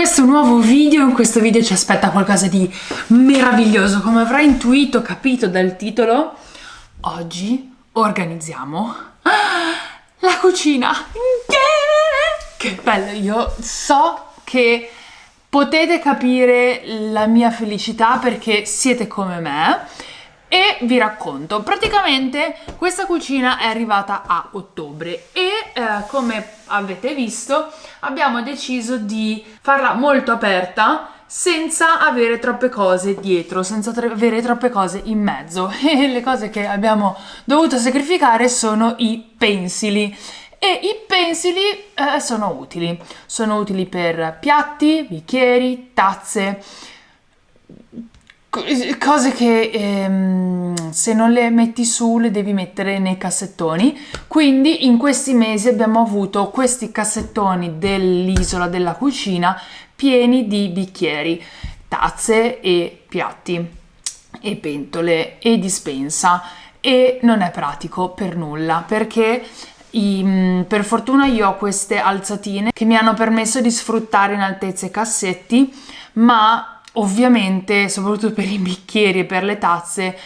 questo nuovo video, in questo video ci aspetta qualcosa di meraviglioso, come avrai intuito, capito dal titolo, oggi organizziamo la cucina. Che bello, io so che potete capire la mia felicità perché siete come me e vi racconto praticamente questa cucina è arrivata a ottobre e eh, come avete visto abbiamo deciso di farla molto aperta senza avere troppe cose dietro, senza avere troppe cose in mezzo. E le cose che abbiamo dovuto sacrificare sono i pensili. E i pensili eh, sono utili, sono utili per piatti, bicchieri, tazze, cose che ehm, se non le metti su le devi mettere nei cassettoni. Quindi in questi mesi abbiamo avuto questi cassettoni dell'isola della cucina pieni di bicchieri tazze e piatti e pentole e dispensa. E non è pratico per nulla perché i, per fortuna io ho queste alzatine che mi hanno permesso di sfruttare in altezza i cassetti ma Ovviamente, soprattutto per i bicchieri e per le tazze,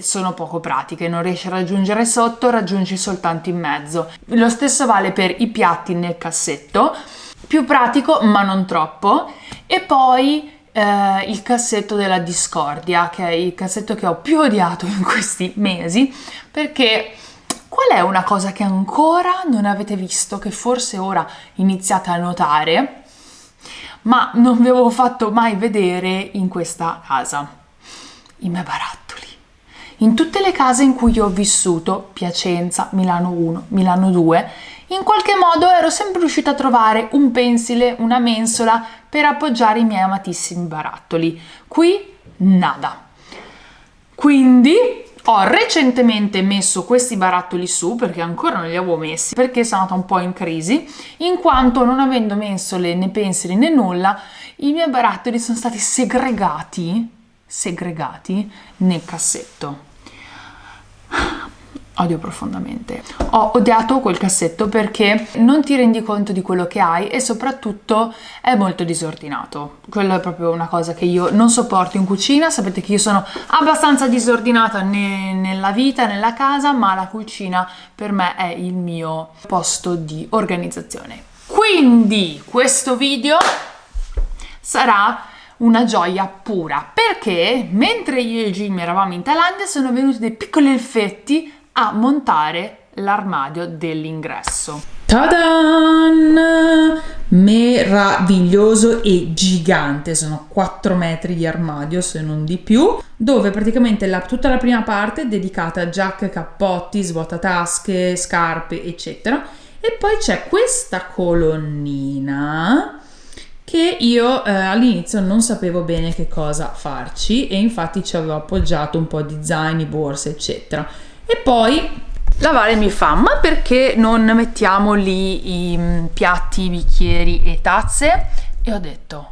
sono poco pratiche, non riesci a raggiungere sotto, raggiungi soltanto in mezzo. Lo stesso vale per i piatti nel cassetto, più pratico ma non troppo. E poi eh, il cassetto della discordia, che è il cassetto che ho più odiato in questi mesi, perché qual è una cosa che ancora non avete visto, che forse ora iniziate a notare? ma non vi avevo fatto mai vedere in questa casa. I miei barattoli. In tutte le case in cui ho vissuto, Piacenza, Milano 1, Milano 2, in qualche modo ero sempre riuscita a trovare un pensile, una mensola per appoggiare i miei amatissimi barattoli. Qui nada. Quindi ho recentemente messo questi barattoli su perché ancora non li avevo messi perché sono andata un po' in crisi in quanto non avendo mensole né pensili né nulla i miei barattoli sono stati segregati segregati nel cassetto odio profondamente. Ho odiato quel cassetto perché non ti rendi conto di quello che hai e soprattutto è molto disordinato. Quello è proprio una cosa che io non sopporto in cucina, sapete che io sono abbastanza disordinata ne nella vita, nella casa, ma la cucina per me è il mio posto di organizzazione. Quindi questo video sarà una gioia pura perché mentre io e Jim eravamo in Thailandia sono venuti dei piccoli effetti a montare l'armadio dell'ingresso. Tadan! Meraviglioso e gigante, sono 4 metri di armadio se non di più, dove praticamente la, tutta la prima parte è dedicata a giacche, cappotti, svuotatasche, scarpe, eccetera. E poi c'è questa colonnina che io eh, all'inizio non sapevo bene che cosa farci e infatti ci avevo appoggiato un po' di zaini, borse, eccetera. E poi lavare mi fa ma perché non mettiamo lì i mm, piatti, i bicchieri e tazze? E ho detto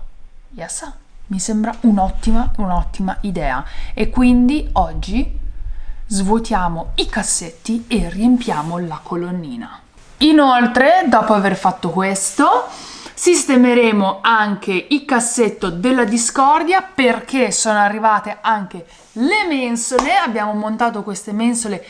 yes, mi sembra un'ottima un'ottima idea. E quindi oggi svuotiamo i cassetti e riempiamo la colonnina. Inoltre dopo aver fatto questo sistemeremo anche il cassetto della discordia perché sono arrivate anche le mensole. Abbiamo montato queste mensole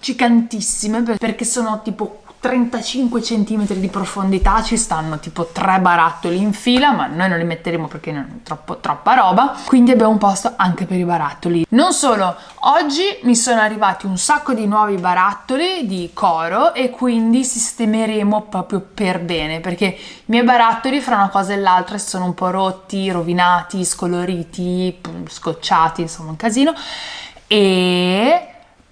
gigantissime perché sono tipo 35 cm di profondità ci stanno tipo tre barattoli in fila ma noi non li metteremo perché non è troppo, troppa roba. Quindi abbiamo un posto anche per i barattoli. Non solo oggi mi sono arrivati un sacco di nuovi barattoli di coro e quindi sistemeremo proprio per bene perché i miei barattoli fra una cosa e l'altra sono un po' rotti rovinati scoloriti scocciati insomma un casino. E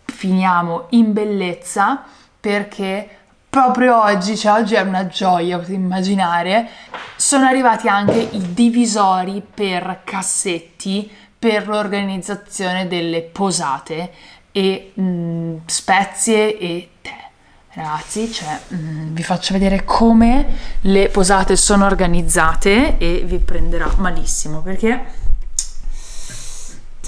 finiamo in bellezza perché proprio oggi, cioè oggi è una gioia, potete immaginare, sono arrivati anche i divisori per cassetti per l'organizzazione delle posate e mh, mm, spezie e tè. Ragazzi, cioè, mh, mm, vi faccio vedere come le posate sono organizzate e vi prenderà malissimo perché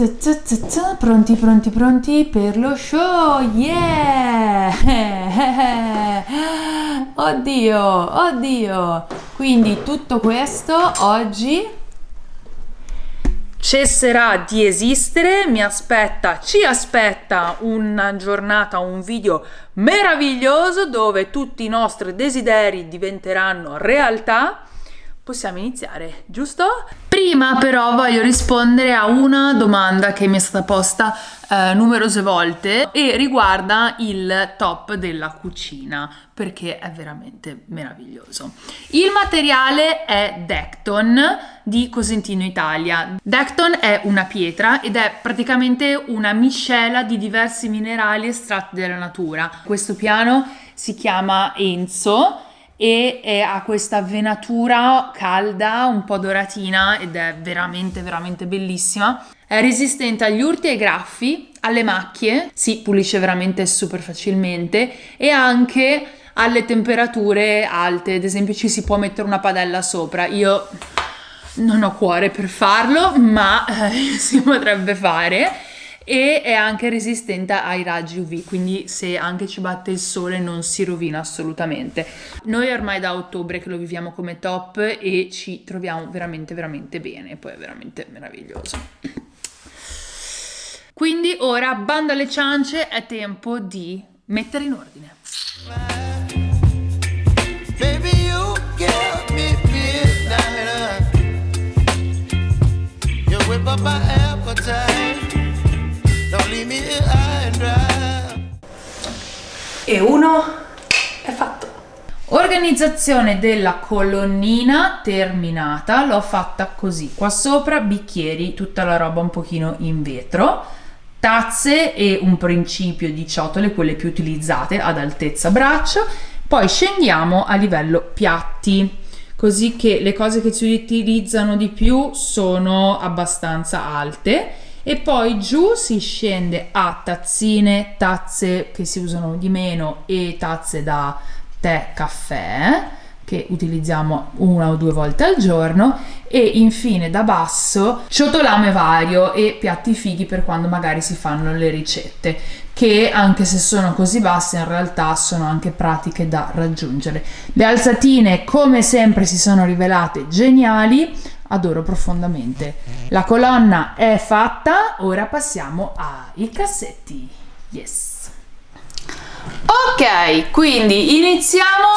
Pronti, pronti, pronti per lo show, yeah! Oddio, oddio! quindi tutto questo oggi cesserà di esistere, mi aspetta, ci aspetta una giornata, un video meraviglioso dove tutti i nostri desideri diventeranno realtà possiamo iniziare, giusto? Prima però voglio rispondere a una domanda che mi è stata posta eh, numerose volte e riguarda il top della cucina perché è veramente meraviglioso. Il materiale è Decton di Cosentino Italia. Decton è una pietra ed è praticamente una miscela di diversi minerali estratti dalla natura. Questo piano si chiama Enzo e ha questa venatura calda, un po' doratina ed è veramente veramente bellissima. È resistente agli urti e ai graffi, alle macchie, si pulisce veramente super facilmente e anche alle temperature alte, ad esempio ci si può mettere una padella sopra. Io non ho cuore per farlo, ma eh, si potrebbe fare e è anche resistente ai raggi UV, quindi se anche ci batte il sole non si rovina assolutamente. Noi ormai da ottobre che lo viviamo come top e ci troviamo veramente veramente bene, poi è veramente meraviglioso. Quindi ora bando alle ciance, è tempo di mettere in ordine. Baby, E uno è fatto. Organizzazione della colonnina terminata, l'ho fatta così. Qua sopra bicchieri, tutta la roba un pochino in vetro, tazze e un principio di ciotole, quelle più utilizzate ad altezza braccio. Poi scendiamo a livello piatti così che le cose che si utilizzano di più sono abbastanza alte e poi giù si scende a tazzine, tazze che si usano di meno e tazze da tè, caffè che utilizziamo una o due volte al giorno e infine da basso ciotolame vario e piatti fighi per quando magari si fanno le ricette che anche se sono così basse in realtà sono anche pratiche da raggiungere. Le alzatine come sempre si sono rivelate geniali, adoro profondamente. La colonna è fatta, ora passiamo ai cassetti. Yes. Ok, quindi iniziamo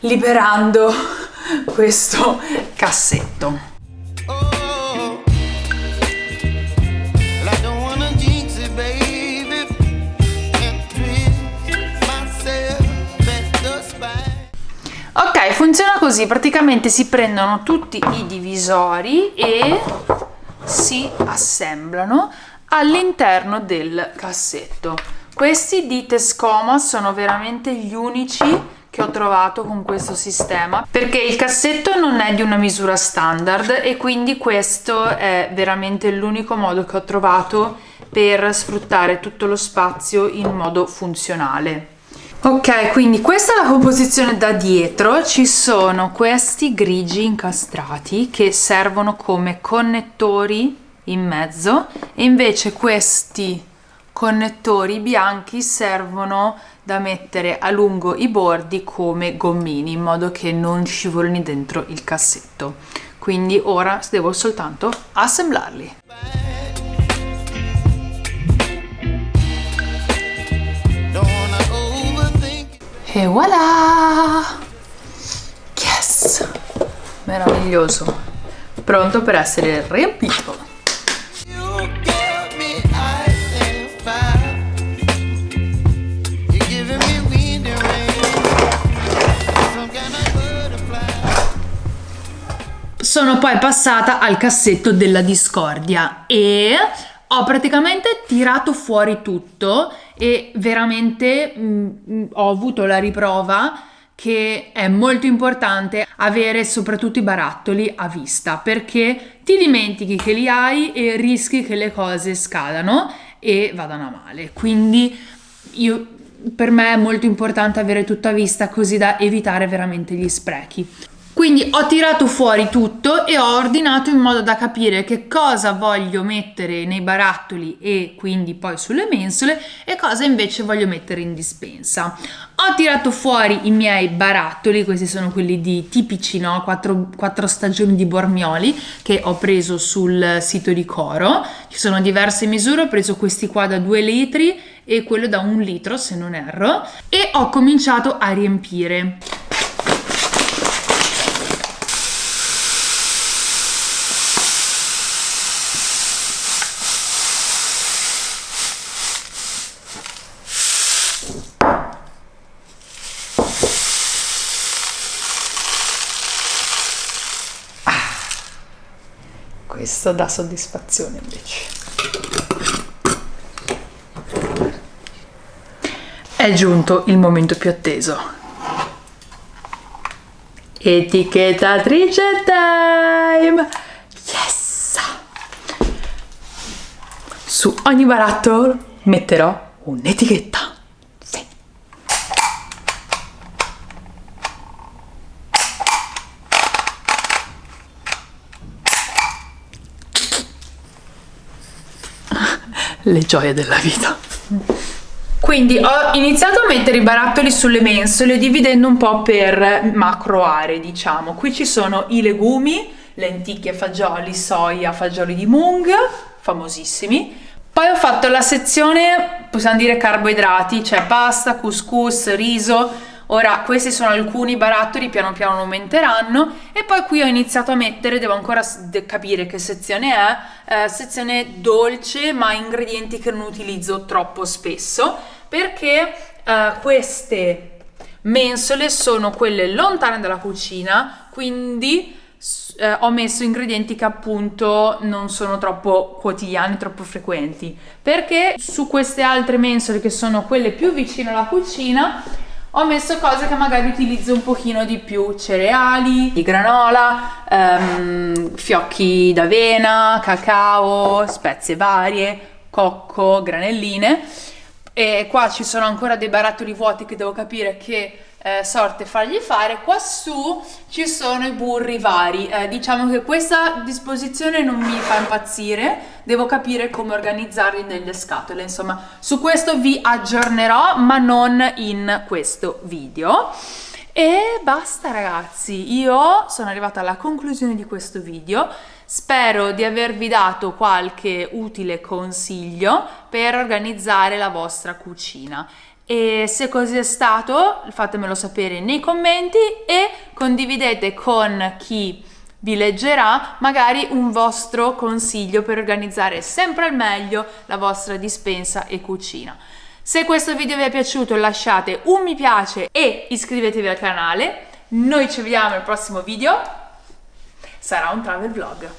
liberando questo cassetto. Funziona così, praticamente si prendono tutti i divisori e si assemblano all'interno del cassetto. Questi di Tescoma sono veramente gli unici che ho trovato con questo sistema perché il cassetto non è di una misura standard e quindi questo è veramente l'unico modo che ho trovato per sfruttare tutto lo spazio in modo funzionale. Ok, quindi questa è la composizione da dietro, ci sono questi grigi incastrati che servono come connettori in mezzo e invece questi connettori bianchi servono da mettere a lungo i bordi come gommini in modo che non scivolino dentro il cassetto. Quindi ora devo soltanto assemblarli. E voilà! Yes! Meraviglioso! Pronto per essere riempito! Sono poi passata al cassetto della discordia e ho praticamente tirato fuori tutto e veramente mh, mm, mm, ho avuto la riprova che è molto importante avere soprattutto i barattoli a vista perché ti dimentichi che li hai e rischi che le cose scadano e vadano a male. Quindi io, per me è molto importante avere tutto a vista così da evitare veramente gli sprechi. Quindi ho tirato fuori tutto e ho ordinato in modo da capire che cosa voglio mettere nei barattoli e quindi poi sulle mensole e cosa invece voglio mettere in dispensa. Ho tirato fuori i miei barattoli, questi sono quelli di tipici, no? Quattro, quattro stagioni di Bormioli che ho preso sul sito di Coro. Ci sono diverse misure, ho preso questi qua da 2 litri e quello da un litro se non erro e ho cominciato a riempire. Questo dà soddisfazione invece. È giunto il momento più atteso. Etichettatrice time! Yes! Su ogni barattolo metterò un'etichetta. Le gioie della vita. Quindi ho iniziato a mettere i barattoli sulle mensole dividendo un po' per macro aree, diciamo. Qui ci sono i legumi, lenticchie, fagioli, soia, fagioli di mung, famosissimi. Poi ho fatto la sezione, possiamo dire carboidrati, cioè pasta, couscous, riso, Ora questi sono alcuni barattoli, piano piano aumenteranno e poi qui ho iniziato a mettere, devo ancora capire che sezione è, eh, sezione dolce ma ingredienti che non utilizzo troppo spesso perché eh, queste mensole sono quelle lontane dalla cucina, quindi eh, ho messo ingredienti che appunto non sono troppo quotidiani, troppo frequenti, perché su queste altre mensole che sono quelle più vicine alla cucina ho messo cose che magari utilizzo un pochino di più, cereali, di granola, ehm, fiocchi d'avena, cacao, spezie varie, cocco, granelline. E qua ci sono ancora dei barattoli vuoti che devo capire che eh, sorte fargli fare quassù ci sono i burri vari. Eh, diciamo che questa disposizione non mi fa impazzire devo capire come organizzarli nelle scatole. Insomma su questo vi aggiornerò ma non in questo video. E basta ragazzi. Io sono arrivata alla conclusione di questo video. Spero di avervi dato qualche utile consiglio per organizzare la vostra cucina e se così è stato fatemelo sapere nei commenti e condividete con chi vi leggerà magari un vostro consiglio per organizzare sempre al meglio la vostra dispensa e cucina. Se questo video vi è piaciuto lasciate un mi piace e iscrivetevi al canale. Noi ci vediamo al prossimo video. Sarà un travel vlog.